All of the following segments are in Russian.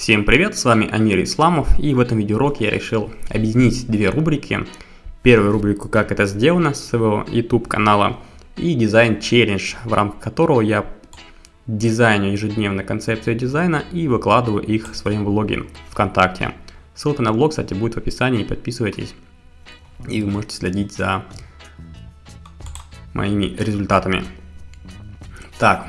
Всем привет, с вами Амир Исламов и в этом видеоуроке я решил объединить две рубрики. Первую рубрику «Как это сделано» с своего YouTube канала и дизайн челлендж, в рамках которого я дизайню ежедневно концепцию дизайна и выкладываю их в своем блоге ВКонтакте. Ссылка на блог, кстати, будет в описании, подписывайтесь и вы можете следить за моими результатами. Так,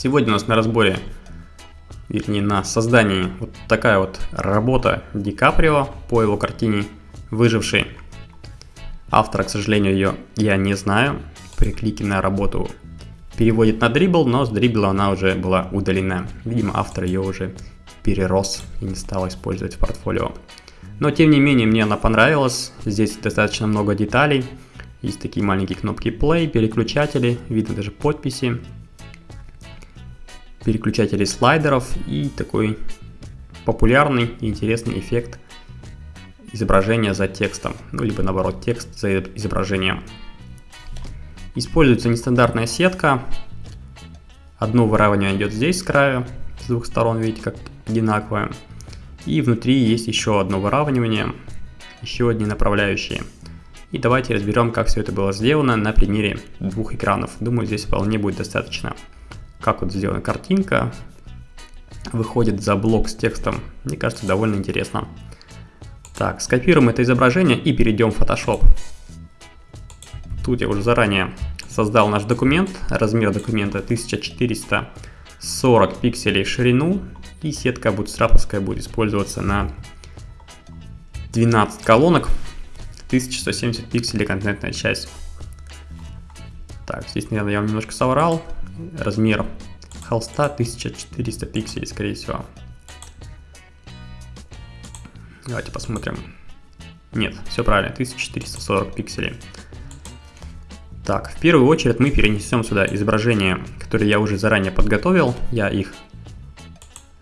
Сегодня у нас на разборе, вернее на создании вот такая вот работа Ди Каприо по его картине «Выживший». Автора, к сожалению, ее я не знаю. При клике на работу переводит на дрибл, но с дрибла она уже была удалена. Видимо, автор ее уже перерос и не стал использовать в портфолио. Но тем не менее, мне она понравилась. Здесь достаточно много деталей. Есть такие маленькие кнопки play, переключатели, видно даже подписи переключателей слайдеров и такой популярный и интересный эффект изображения за текстом, ну либо наоборот текст за изображением. Используется нестандартная сетка. Одно выравнивание идет здесь с краю, с двух сторон, видите, как одинаковое. И внутри есть еще одно выравнивание, еще одни направляющие. И давайте разберем, как все это было сделано на примере двух экранов. Думаю, здесь вполне будет достаточно как вот сделана картинка, выходит за блок с текстом. Мне кажется, довольно интересно. Так, скопируем это изображение и перейдем в Photoshop. Тут я уже заранее создал наш документ. Размер документа 1440 пикселей в ширину. И сетка бутстраповская будет использоваться на 12 колонок. 1170 пикселей контентная часть. Так, здесь, наверное, я вам немножко соврал размер холста 1400 пикселей, скорее всего. Давайте посмотрим. Нет, все правильно, 1440 пикселей. Так, в первую очередь мы перенесем сюда изображения, которые я уже заранее подготовил. Я их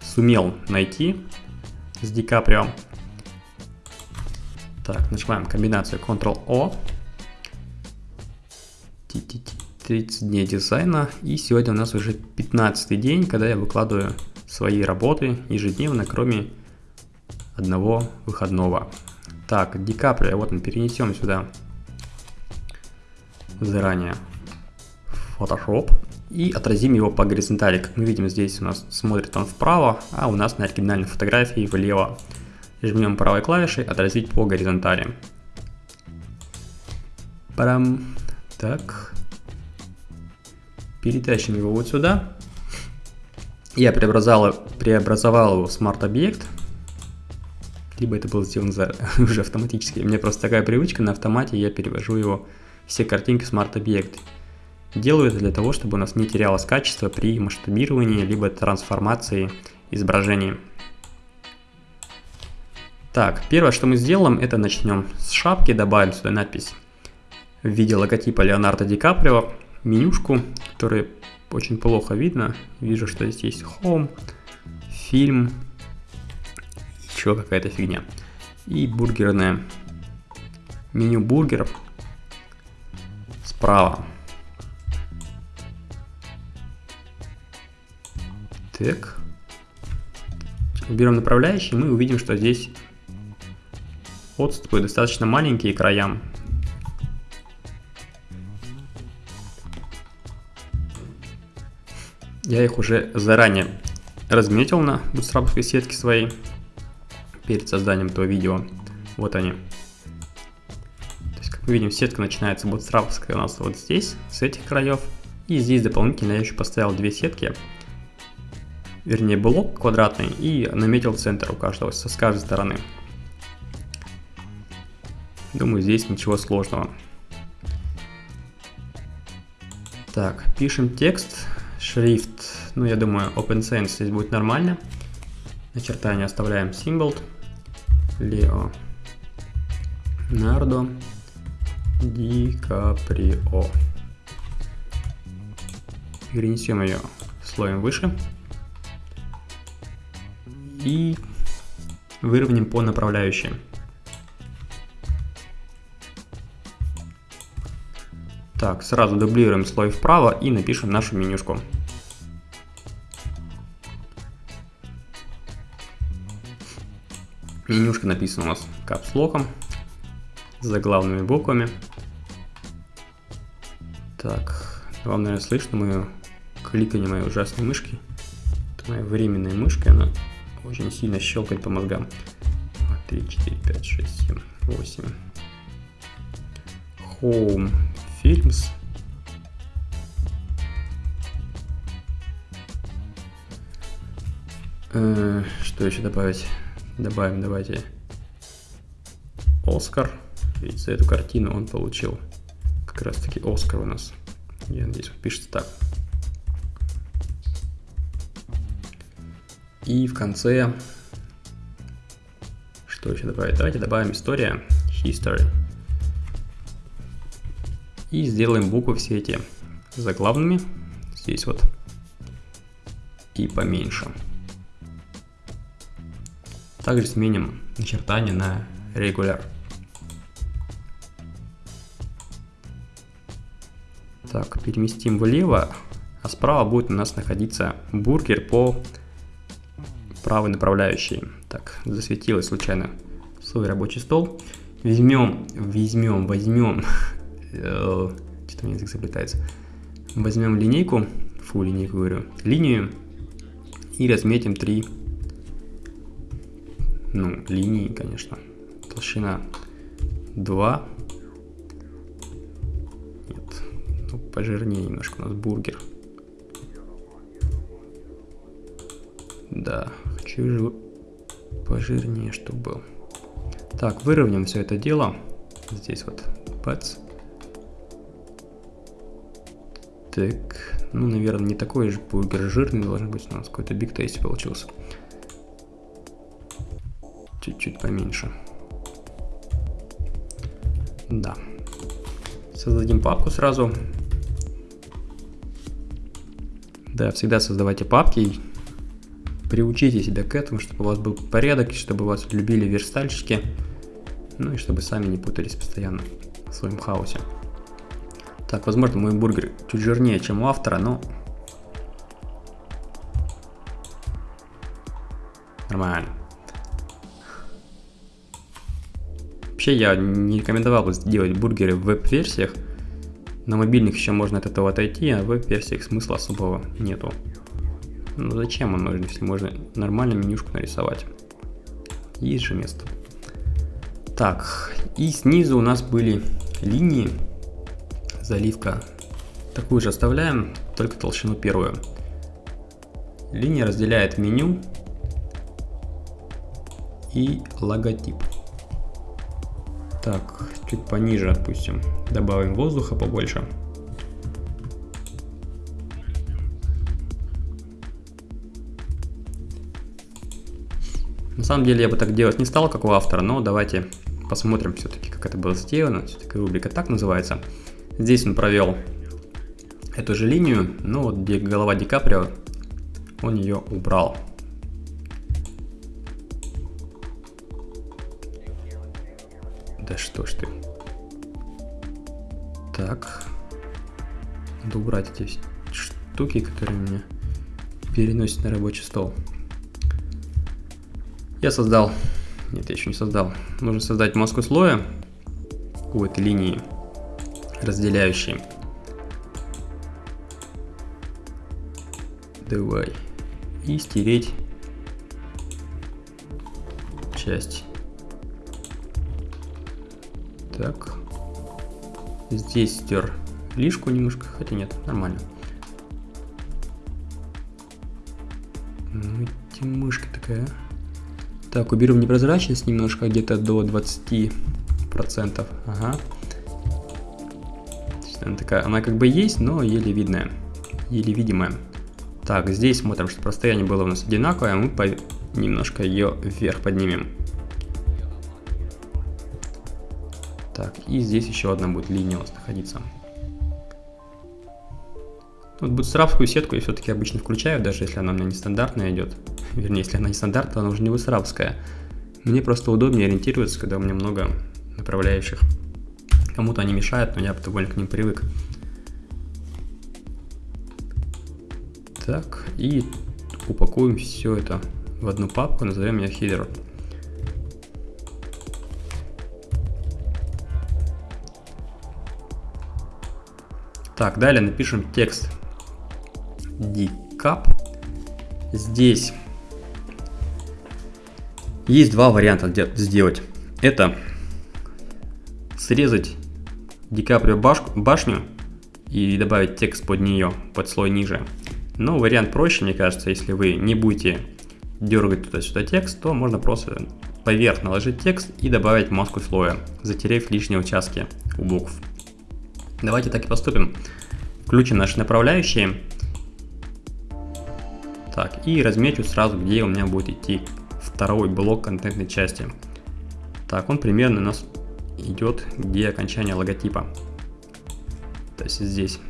сумел найти с Ди Каприо. Так, нажимаем комбинацию Ctrl-O. 30 дней дизайна. И сегодня у нас уже 15 день, когда я выкладываю свои работы ежедневно, кроме одного выходного. Так, Ди Каприо, вот мы перенесем сюда заранее Photoshop и отразим его по горизонтали. Как мы видим, здесь у нас смотрит он вправо, а у нас на оригинальной фотографии влево. Жмем правой клавишей «Отразить по горизонтали». Парам. Так, перетащим его вот сюда. Я преобразовал, преобразовал его в смарт-объект. Либо это было сделано за, уже автоматически. У меня просто такая привычка, на автомате я перевожу его все картинки в смарт-объект. Делаю это для того, чтобы у нас не терялось качество при масштабировании, либо трансформации изображения. Так, первое, что мы сделаем, это начнем с шапки, добавим сюда надпись в виде логотипа Леонардо Ди Каприо менюшку, которая очень плохо видно. Вижу, что здесь есть Home, фильм, еще какая-то фигня. И бургерное меню бургеров справа. Так. Берем направляющий, мы увидим, что здесь отступы достаточно маленькие краям. Я их уже заранее разметил на бутстрапской сетке своей перед созданием этого видео. Вот они. То есть, как мы видим, сетка начинается бутстрапская у нас вот здесь, с этих краев. И здесь дополнительно я еще поставил две сетки. Вернее, блок квадратный и наметил центр у каждого, с каждой стороны. Думаю, здесь ничего сложного. Так, пишем текст шрифт, ну я думаю OpenSense здесь будет нормально. Начертание оставляем Symbol. Leo Нардо Ди Каприо. Перенесем ее слоем выше. И выровняем по направляющим. Так, сразу дублируем слой вправо и напишем нашу менюшку. Менюшка написана у нас капслоком, с заглавными буквами. Так, вам, наверное, слышно мое кликание моей ужасной мышки. Это моя временная мышка, она очень сильно щелкает по мозгам. 3, 4, 5, 6, 7, 8. Home Films. Э, что еще добавить? Добавим, давайте. Оскар. Ведь за эту картину он получил как раз таки Оскар у нас. Я надеюсь, пишется так. И в конце, что еще добавить? Давайте добавим история, history. И сделаем буквы все эти заглавными. Здесь вот. И поменьше. Также сменим начертание на regular. Так, переместим влево, а справа будет у нас находиться бургер по правой направляющей. Так, засветилось случайно свой рабочий стол. Возьмем, возьмем, возьмем, э, что-то у меня язык заплетается. Возьмем линейку, фу, линейку говорю, линию и разметим три ну, линии, конечно. Толщина 2. Нет, ну, пожирнее немножко у нас бургер. Да, хочу же пожирнее, чтобы был. Так, выровняем все это дело. Здесь вот бац. Так, ну, наверное, не такой же бургер жирный должен быть. У нас какой-то биг тейст получился чуть-чуть поменьше. Да. Создадим папку сразу. Да, всегда создавайте папки. Приучите себя к этому, чтобы у вас был порядок, чтобы вас любили верстальщики. Ну и чтобы сами не путались постоянно в своем хаосе. Так, возможно, мой бургер чуть жирнее, чем у автора, но... Нормально. Вообще я не рекомендовал бы делать бургеры в веб-версиях. На мобильных еще можно от этого отойти, а в веб-версиях смысла особого нету. Ну зачем он нужен, если можно нормально менюшку нарисовать? Есть же место. Так, и снизу у нас были линии, заливка. Такую же оставляем, только толщину первую. Линия разделяет меню и логотип. Так, чуть пониже отпустим. Добавим воздуха побольше. На самом деле я бы так делать не стал, как у автора, но давайте посмотрим все-таки, как это было сделано. Все-таки рубрика так называется. Здесь он провел эту же линию, но вот где голова Ди Каприо, он ее убрал. Да что ж ты. Так. Надо убрать эти штуки, которые меня переносят на рабочий стол. Я создал... Нет, я еще не создал. Нужно создать маску слоя этой линии, разделяющей. Давай. И стереть часть. Так. Здесь стер лишку немножко, хотя нет, нормально. Ну, эти мышки такая. Так, уберем непрозрачность немножко, где-то до 20%. Ага. Она такая, она как бы есть, но еле видная, еле видимая. Так, здесь смотрим, что расстояние было у нас одинаковое, а мы по... немножко ее вверх поднимем. Так, и здесь еще одна будет линия у нас находиться. Вот бутстрапскую сетку я все-таки обычно включаю, даже если она у меня нестандартная идет. Вернее, если она нестандартная, она уже не бутстрапская. Мне просто удобнее ориентироваться, когда у меня много направляющих. Кому-то они мешают, но я довольно к ним привык. Так, и упакуем все это в одну папку, назовем ее header. Так, далее напишем текст decap. Здесь есть два варианта сделать. Это срезать Дикаприо башню и добавить текст под нее, под слой ниже. Но вариант проще, мне кажется, если вы не будете дергать туда-сюда текст, то можно просто поверх наложить текст и добавить маску слоя, затерев лишние участки у букв. Давайте так и поступим. Включим наши направляющие. Так, и размечу сразу, где у меня будет идти второй блок контентной части. Так, он примерно у нас идет, где окончание логотипа. То есть здесь.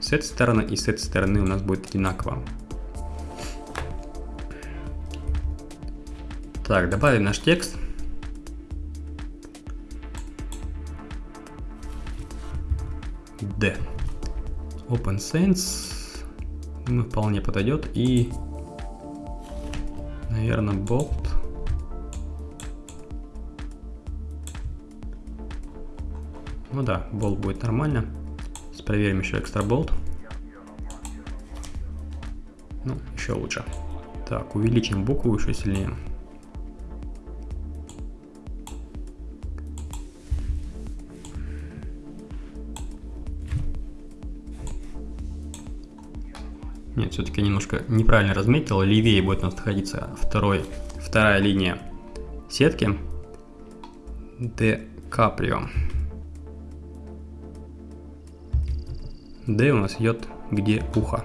С этой стороны и с этой стороны у нас будет одинаково. Так, добавим наш текст. D. Open Sense. Ну, вполне подойдет. И, наверное, Bolt. Ну да, болт будет нормально. Сейчас проверим еще экстра болт. Ну, еще лучше. Так, увеличим букву еще сильнее. Нет, все-таки немножко неправильно разметил. Левее будет у нас находиться второй, вторая линия сетки. Де Каприо. D у нас идет где ухо.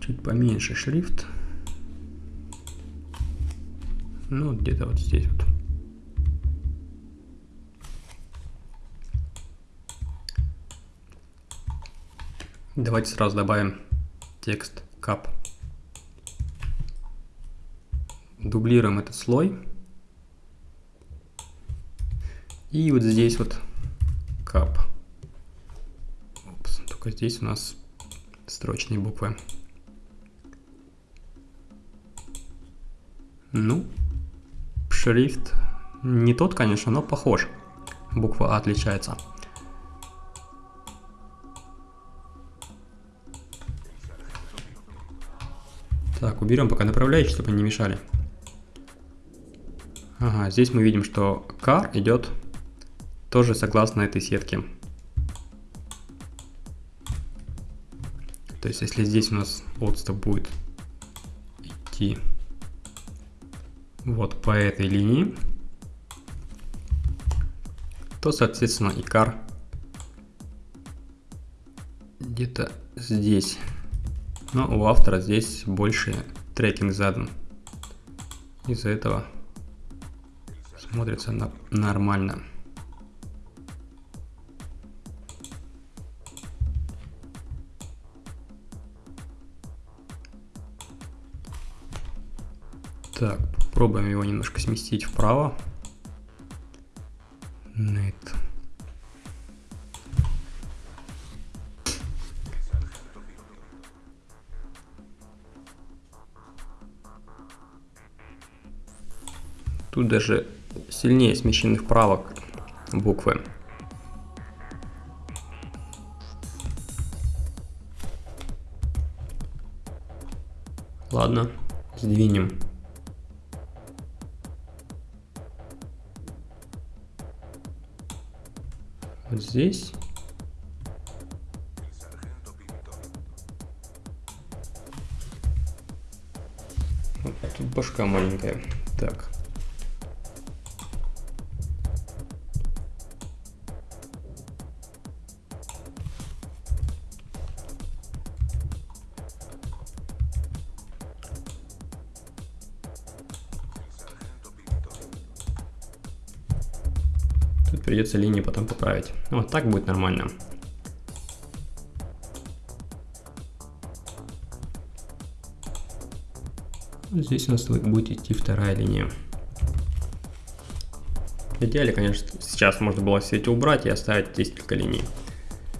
Чуть поменьше шрифт. Ну, где-то вот здесь вот. Давайте сразу добавим текст кап дублируем этот слой. И вот здесь вот кап. Упс, только здесь у нас строчные буквы. Ну, шрифт не тот, конечно, но похож. Буква А отличается. Так, уберем пока направляющие, чтобы они не мешали. Ага, здесь мы видим, что car идет тоже согласно этой сетке. То есть, если здесь у нас отступ будет идти вот по этой линии, то, соответственно, и car где-то здесь. Но у автора здесь больше трекинг задан. Из-за этого смотрится на нормально. Так, попробуем его немножко сместить вправо. Нет. Тут даже сильнее смещены вправо буквы. Ладно, сдвинем. Вот здесь. Вот тут башка маленькая. Так. Придется линии потом поправить. Вот так будет нормально. Здесь у нас будет идти вторая линия. В идеале, конечно, сейчас можно было все эти убрать и оставить здесь только линий.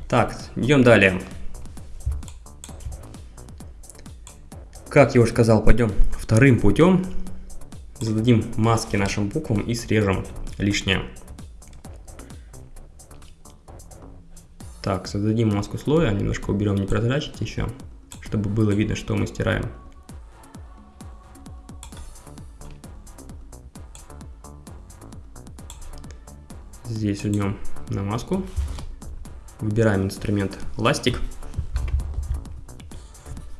Так, идем далее. Как я уже сказал, пойдем вторым путем. зададим маски нашим буквам и срежем лишнее. Так, создадим маску слоя, немножко уберем непрозрачность еще, чтобы было видно, что мы стираем. Здесь жмем на маску, выбираем инструмент ластик.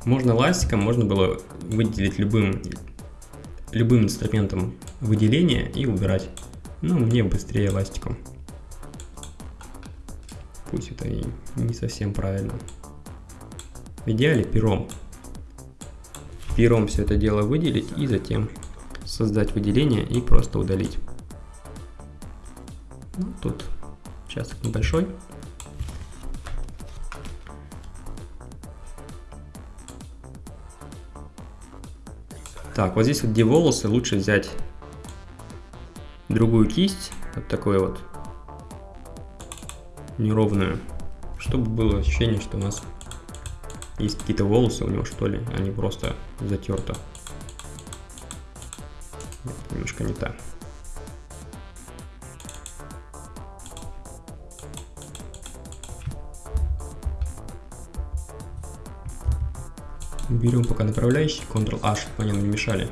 Можно ластиком, можно было выделить любым, любым инструментом выделения и убирать. Но мне быстрее ластиком. Пусть это и не совсем правильно. В идеале пером. Пером все это дело выделить и затем создать выделение и просто удалить. Ну, тут участок небольшой. Так, вот здесь вот где волосы, лучше взять другую кисть, вот такой вот неровную, чтобы было ощущение, что у нас есть какие-то волосы у него, что ли, а не просто затерто. Немножко не так. Берем пока направляющий, Ctrl-H, чтобы они нам не мешали.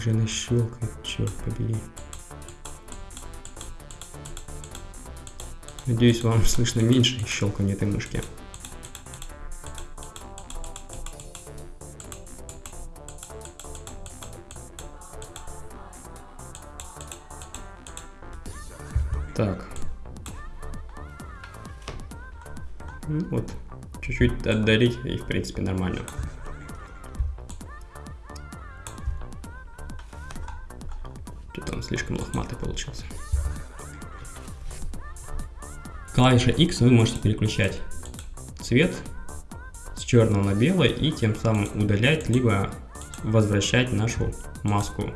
Как же она щелкает, черт побери. Надеюсь, вам слышно меньше щелканье этой мышки. Так. Ну, вот, чуть-чуть отдалить и в принципе нормально. Получился. Клавиша X вы можете переключать цвет с черного на белый и тем самым удалять, либо возвращать нашу маску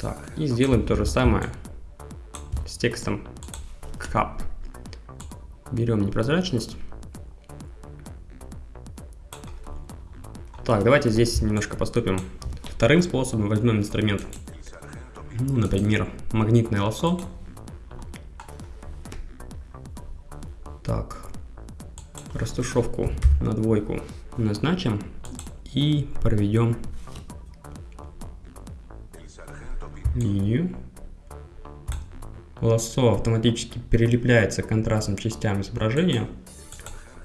так, и сделаем то же самое с текстом cup. Берем непрозрачность. Так, давайте здесь немножко поступим вторым способом. Возьмем инструмент, ну, например, магнитное лосо. Так, растушевку на двойку назначим и проведем линию. Лассо автоматически перелепляется к контрастным частям изображения.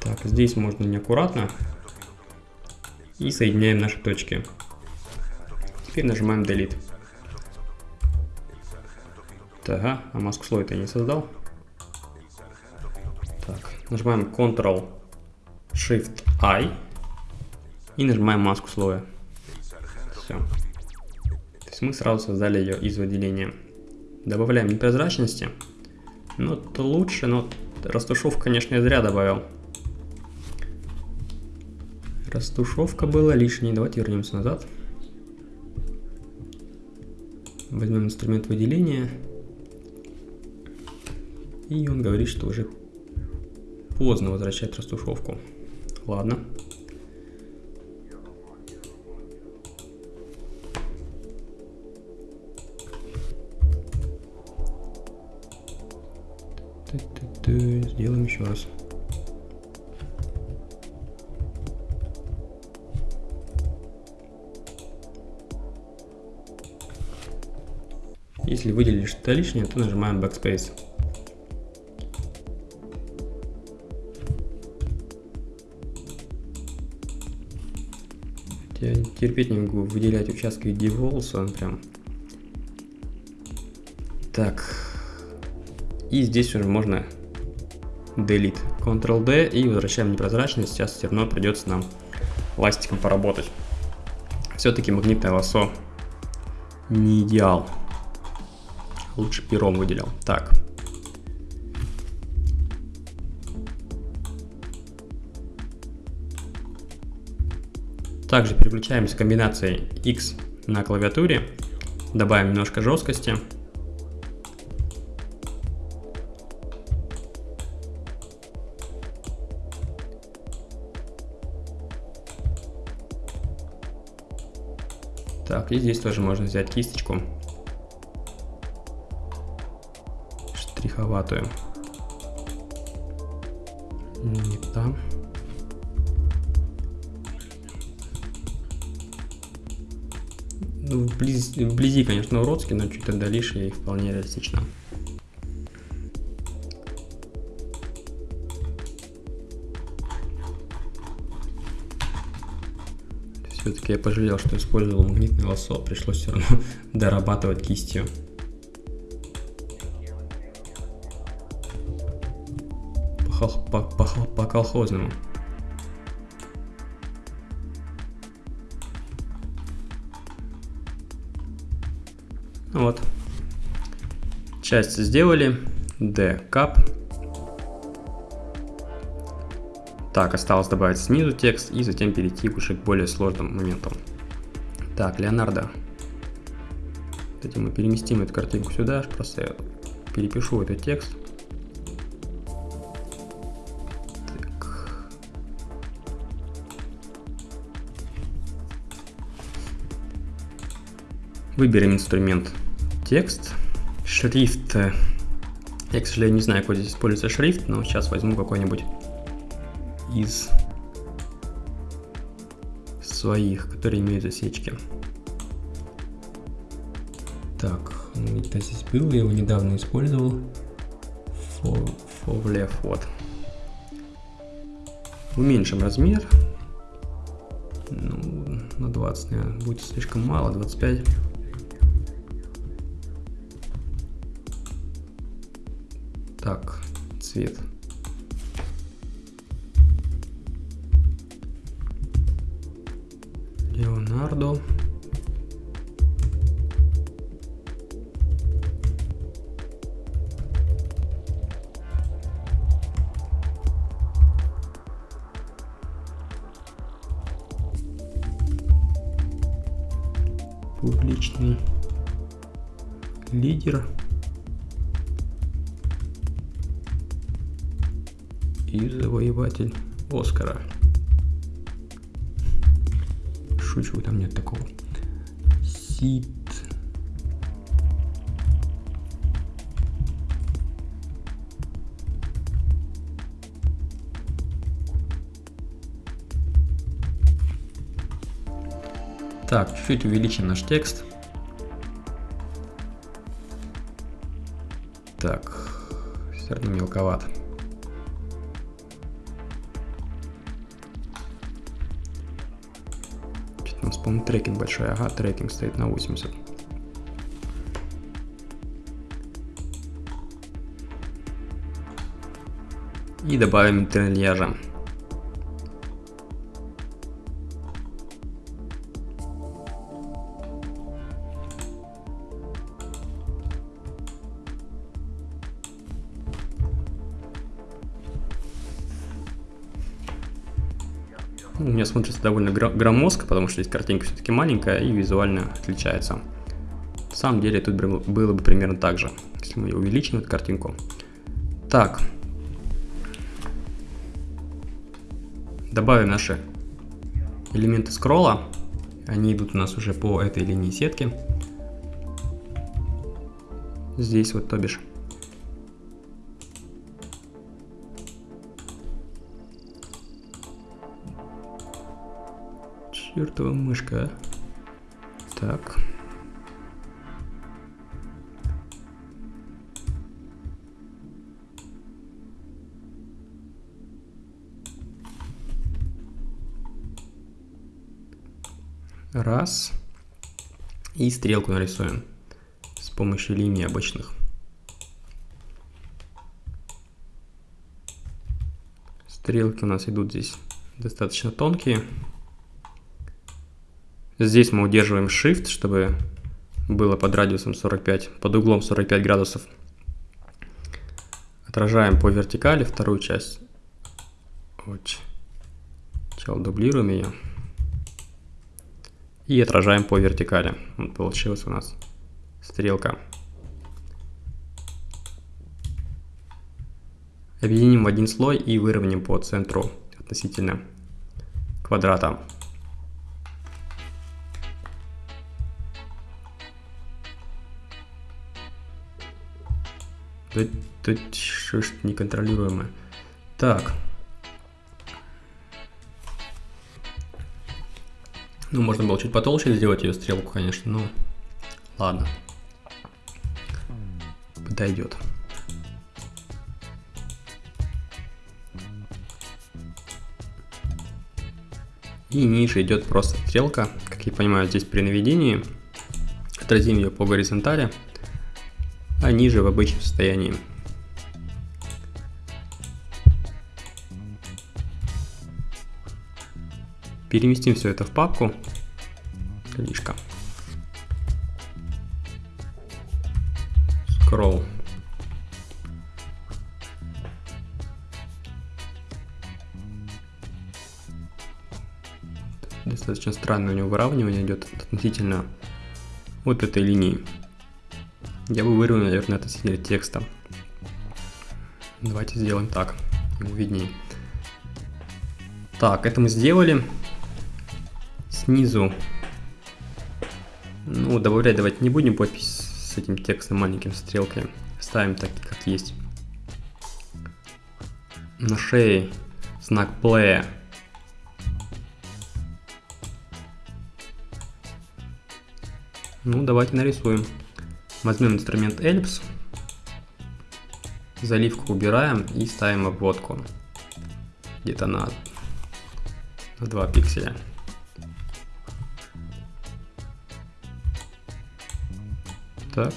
Так, здесь можно неаккуратно. И соединяем наши точки. Теперь нажимаем Delete. Так, а маску слой это я не создал. Так, нажимаем Ctrl-Shift-I и нажимаем маску слоя. Все есть мы сразу создали ее из выделения. Добавляем непрозрачности. Ну, то лучше, но растушевку, конечно, я зря добавил. Растушевка была лишней. Давайте вернемся назад. Возьмем инструмент выделения. И он говорит, что уже поздно возвращать растушевку. Ладно. Сделаем еще раз. Если выделили что-то лишнее, то нажимаем Backspace. Терпеть не могу выделять участки в виде волоса, он прям... Так, и здесь уже можно Delete. Ctrl-D и возвращаем непрозрачность. Сейчас все равно придется нам ластиком поработать. Все-таки магнитное лосо не идеал. Лучше пером выделил. Так. Также переключаемся комбинацией X на клавиатуре. Добавим немножко жесткости. Так, и здесь тоже можно взять кисточку штриховатую. Вблизи, вблизи, конечно, уродский, но чуть отдалишь и вполне реалистично. Все-таки я пожалел, что использовал магнитный лосо, пришлось все равно дорабатывать кистью. По, по, по, по Вот. Часть сделали. D кап. Так, осталось добавить снизу текст и затем перейти уже к более сложным моментам. Так, Леонардо. Кстати, мы переместим эту картинку сюда, просто я перепишу этот текст. Выберем инструмент текст. Шрифт. Я, к сожалению, не знаю, какой здесь используется шрифт, но сейчас возьму какой-нибудь из своих, которые имеют засечки. Так, он где-то здесь был, я его недавно использовал. Фовлев, вот. Уменьшим размер. Ну, на 20, наверное, будет слишком мало, 25. Так, цвет. Леонардо. Публичный лидер. И завоеватель Оскара шучу, там нет такого. Сит. Так, чуть-чуть увеличим наш текст. Так, все равно мелковато. Трекинг большой. Ага, трекинг стоит на 80. И добавим интерльяжа. Смотрится довольно громоздко, потому что здесь картинка все-таки маленькая и визуально отличается. На самом деле тут было бы примерно так же, если мы увеличим эту картинку. Так. Добавим наши элементы скролла. Они идут у нас уже по этой линии сетки. Здесь вот, то бишь. Чертова мышка. Так. Раз. И стрелку нарисуем с помощью линий обычных. Стрелки у нас идут здесь достаточно тонкие. Здесь мы удерживаем Shift, чтобы было под радиусом 45, под углом 45 градусов. Отражаем по вертикали вторую часть. Вот. Сначала дублируем ее. И отражаем по вертикали. Вот получилась у нас стрелка. Объединим в один слой и выровняем по центру относительно квадрата. Тут, тут что ж неконтролируемое. Так. Ну, можно было чуть потолще сделать ее стрелку, конечно, но ладно. Подойдет. И ниже идет просто стрелка. Как я понимаю, здесь при наведении отразим ее по горизонтали, а ниже в обычном состоянии. Переместим все это в папку. Лишка. Scroll. Достаточно странное у него выравнивание идет относительно вот этой линии. Я бы вырвал, наверное, относительно текста. Давайте сделаем так, ему виднее. Так, это мы сделали. Снизу, ну, добавлять давайте не будем подпись с этим текстом маленьким стрелкой. Ставим так, как есть. На шее знак play Ну, давайте нарисуем. Возьмем инструмент Ellipse, заливку убираем и ставим обводку. Где-то на, на 2 пикселя. Так.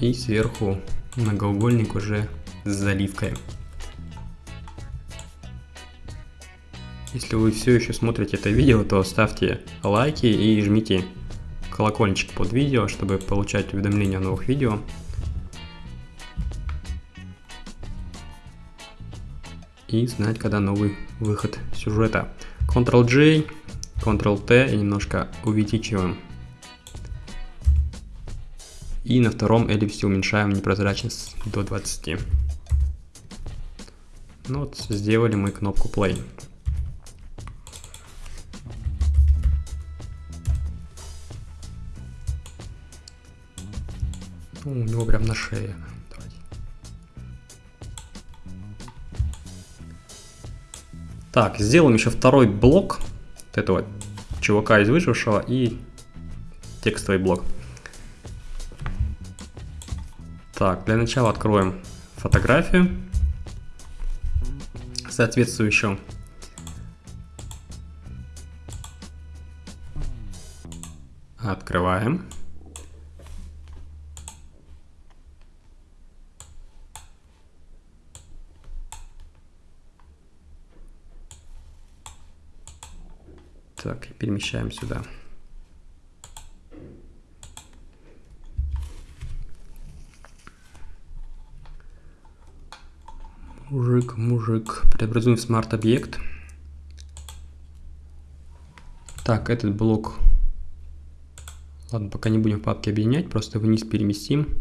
И сверху многоугольник уже с заливкой. Если вы все еще смотрите это видео, то ставьте лайки и жмите колокольчик под видео, чтобы получать уведомления о новых видео. И знать, когда новый выход сюжета. Ctrl-J, Ctrl-T и немножко увеличиваем. И на втором эллипсе уменьшаем непрозрачность до 20. Ну вот, сделали мы кнопку Play. У него прям на шее. Давайте. Так, сделаем еще второй блок вот этого чувака из выжившего и текстовый блок. Так, для начала откроем фотографию соответствующую. Открываем. Так, перемещаем сюда. Мужик, мужик. Преобразуем в смарт-объект. Так, этот блок... Ладно, пока не будем в папке объединять, просто вниз переместим.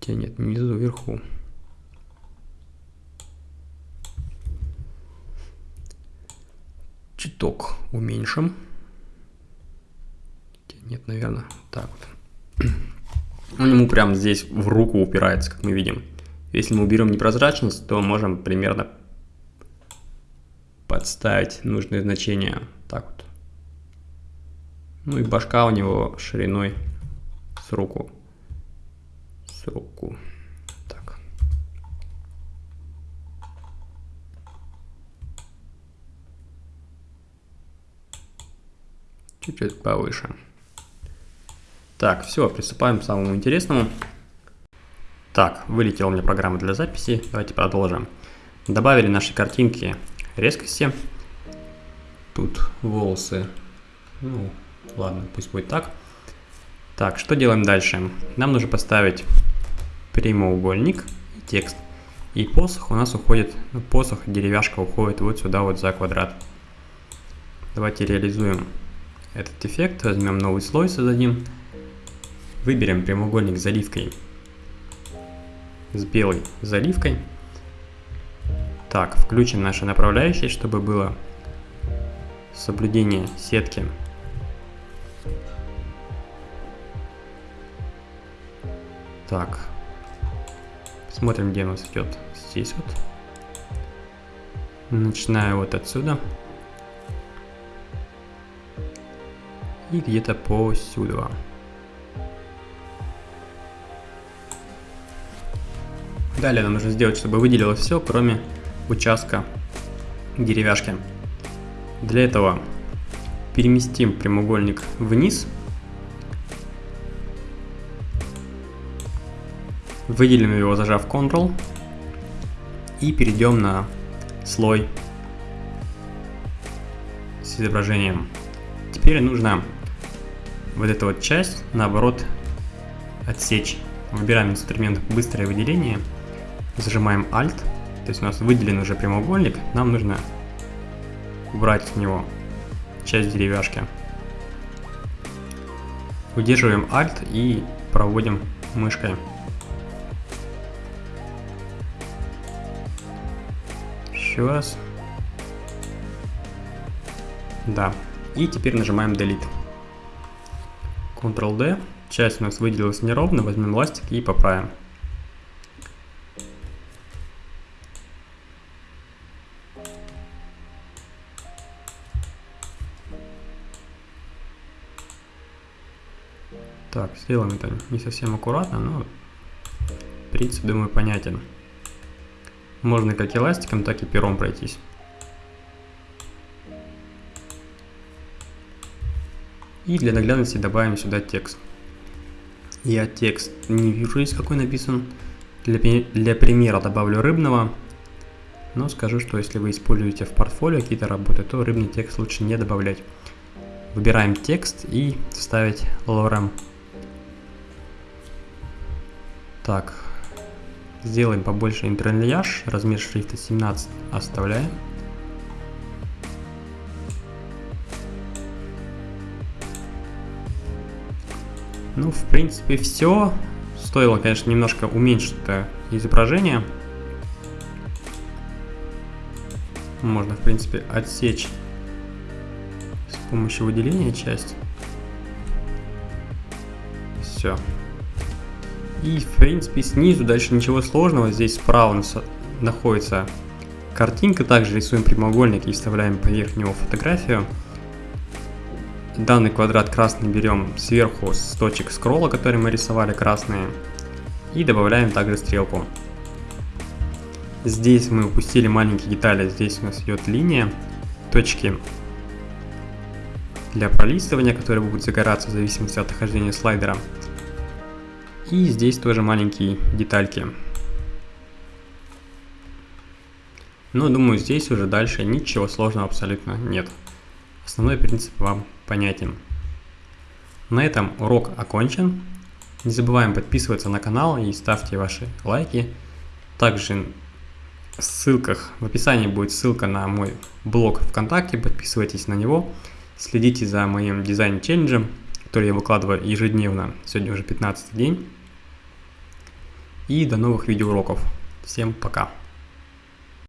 Хотя нет, внизу, вверху. Чуток уменьшим. Нет, наверное, так вот. Он ему прям здесь в руку упирается, как мы видим. Если мы уберем непрозрачность, то можем примерно подставить нужные значения. Так вот. Ну и башка у него шириной с руку. С руку. Чуть-чуть повыше. Так, все, приступаем к самому интересному. Так, вылетела у меня программа для записи. Давайте продолжим. Добавили наши картинки резкости. Тут волосы. Ну, ладно, пусть будет так. Так, что делаем дальше? Нам нужно поставить прямоугольник и текст. И посох у нас уходит, ну, посох, деревяшка уходит вот сюда вот за квадрат. Давайте реализуем этот эффект, возьмем новый слой, создадим, выберем прямоугольник с заливкой, с белой заливкой. Так, включим наши направляющие, чтобы было соблюдение сетки. Так. Смотрим, где у нас идет. Здесь вот. Начинаю вот отсюда. И где-то по сюда. Далее нам нужно сделать, чтобы выделилось все, кроме участка деревяшки. Для этого переместим прямоугольник вниз. Выделим его, зажав Ctrl. И перейдем на слой с изображением. Теперь нужно вот эту вот часть, наоборот, отсечь. Выбираем инструмент «Быстрое выделение», зажимаем Alt, то есть у нас выделен уже прямоугольник, нам нужно убрать с него часть деревяшки. Удерживаем Alt и проводим мышкой. Еще раз. Да. И теперь нажимаем Delete. Ctrl-D. Часть у нас выделилась неровно. Возьмем ластик и поправим. Так, сделаем это не совсем аккуратно, но принцип, думаю, понятен. Можно как эластиком, так и пером пройтись. И для наглядности добавим сюда текст. Я текст не вижу здесь какой написан. Для, для примера добавлю рыбного. Но скажу, что если вы используете в портфолио какие-то работы, то рыбный текст лучше не добавлять. Выбираем текст и вставить lorem так, сделаем побольше интерлияж, размер шрифта 17 оставляем. Ну, в принципе, все. Стоило, конечно, немножко уменьшить изображение. Можно, в принципе, отсечь с помощью выделения часть. Все. И, в принципе, снизу дальше ничего сложного. Здесь справа находится картинка. Также рисуем прямоугольник и вставляем поверх него фотографию. Данный квадрат красный берем сверху с точек скролла, которые мы рисовали красные. И добавляем также стрелку. Здесь мы упустили маленькие детали. Здесь у нас идет линия, точки для пролистывания, которые будут загораться в зависимости от нахождения слайдера. И здесь тоже маленькие детальки. Но думаю, здесь уже дальше ничего сложного абсолютно нет. Основной принцип вам понятен. На этом урок окончен. Не забываем подписываться на канал и ставьте ваши лайки. Также в ссылках, в описании будет ссылка на мой блог ВКонтакте, подписывайтесь на него. Следите за моим дизайн-челленджем, который я выкладываю ежедневно, сегодня уже 15 день. И до новых видеоуроков. Всем пока.